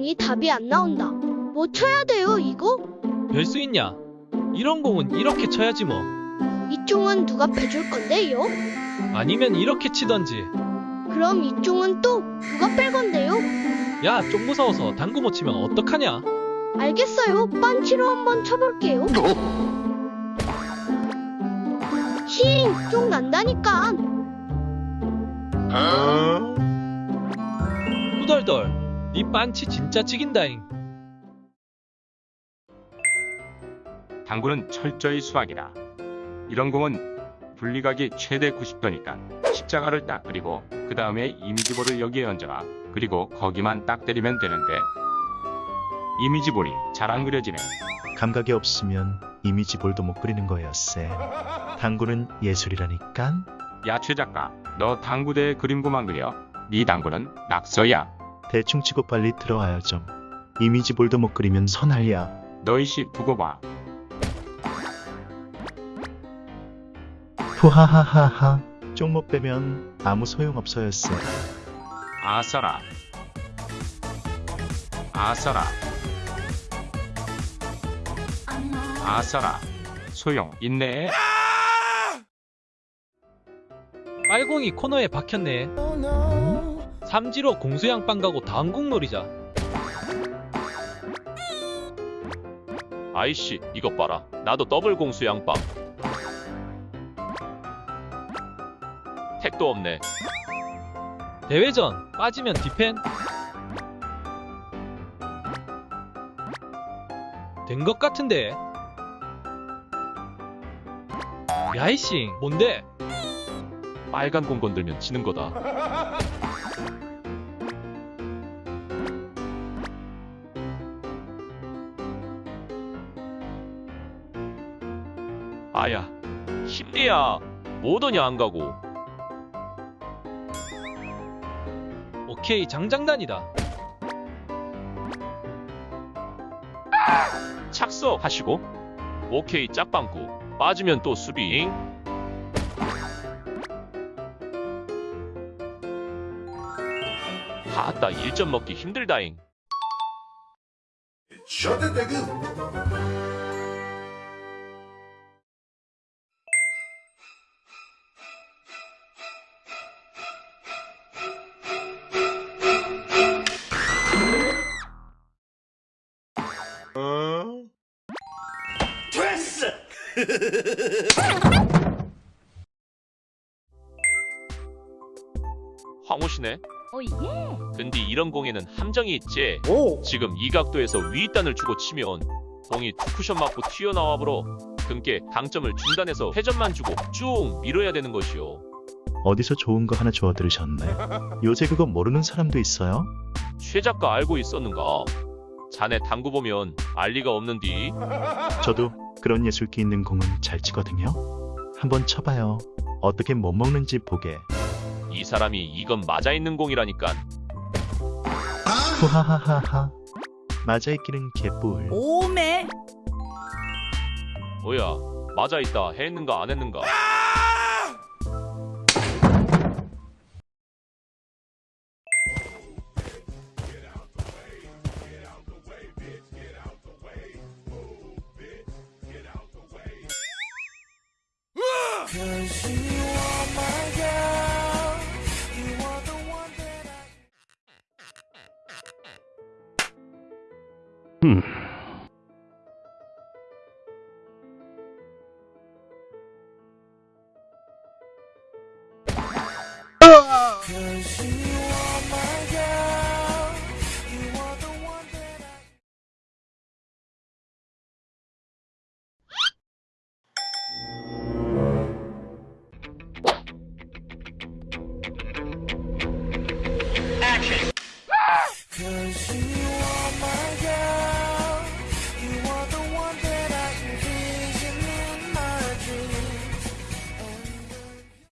공이 답이 안 나온다. 뭐 쳐야 돼요, 이거? 별 수 있냐? 이런 공은 이렇게 쳐야지 뭐. 이 종은 누가 빼줄 건데요? 아니면 이렇게 치던지. 그럼 이 종은 또 누가 뺄 건데요? 야, 좀 무서워서 당구 못 치면 어떡하냐? 알겠어요. 빤치로 한번 쳐볼게요. 힝! 쫑 난다니까. 후덜덜. 니 빤치 진짜 찍인다잉. 당구는 철저히 수학이다. 이런 공은 분리각이 최대 90도니까 십자가를 딱 그리고 그 다음에 이미지볼을 여기에 얹어라. 그리고 거기만 딱 때리면 되는데 이미지볼이 잘 안 그려지네. 감각이 없으면 이미지볼도 못 그리는 거였세. 당구는 예술이라니깐. 야 최 작가, 너 당구대에 그림고만 그려. 네 당구는 낙서야. 대충 치고 빨리 들어와요 좀. 이미지 볼도 못 그리면 선할야. 너이씨 두고 봐. 후하하하하. 좀못 빼면 아무 소용 없어였세. 아싸라. 아싸라. 아싸라. 소용 있네. 빨공이 코너에 박혔네. 삼지로 공수양빵 가고 다음국 놀이자. 아이씨 이것 봐라 나도 더블 공수 양빵 택도 없네 대회전 빠지면 디펜. 된 것 같은데. 야이싱 뭔데? 빨간 공 건들면 지는 거다 아야 힘내야 뭐더냐 안 가고? 오케이 장장단이다. 착석하시고. 오케이 짝빵꾸 빠지면 또 수비잉 하따 1점 먹기 힘들다잉 황호시네 oh yeah. 근데 이런 공에는 함정이 있지 지금 이 각도에서 위단을 주고 치면 공이 투 쿠션 맞고 튀어나와 버려 긍께 당점을 중단에서 회전만 주고 쭉 밀어야 되는 것이오 어디서 좋은 거 하나 주워 들으셨네. 요새 그거 모르는 사람도 있어요? 최 작가 알고 있었는가 자네 당구 보면 알 리가 없는디 저도 그런 예술기 있는 공은 잘 치거든요. 한번 쳐봐요. 어떻게 못 먹는지 보게. 이 사람이 이건 맞아 있는 공이라니까. 하하하하. 맞아 있기는 개뿔. 오메. 뭐야? 맞아 있다. 했는가 안 했는가? Cause you 嗯。可惜